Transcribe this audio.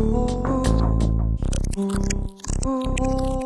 Ooh, ooh.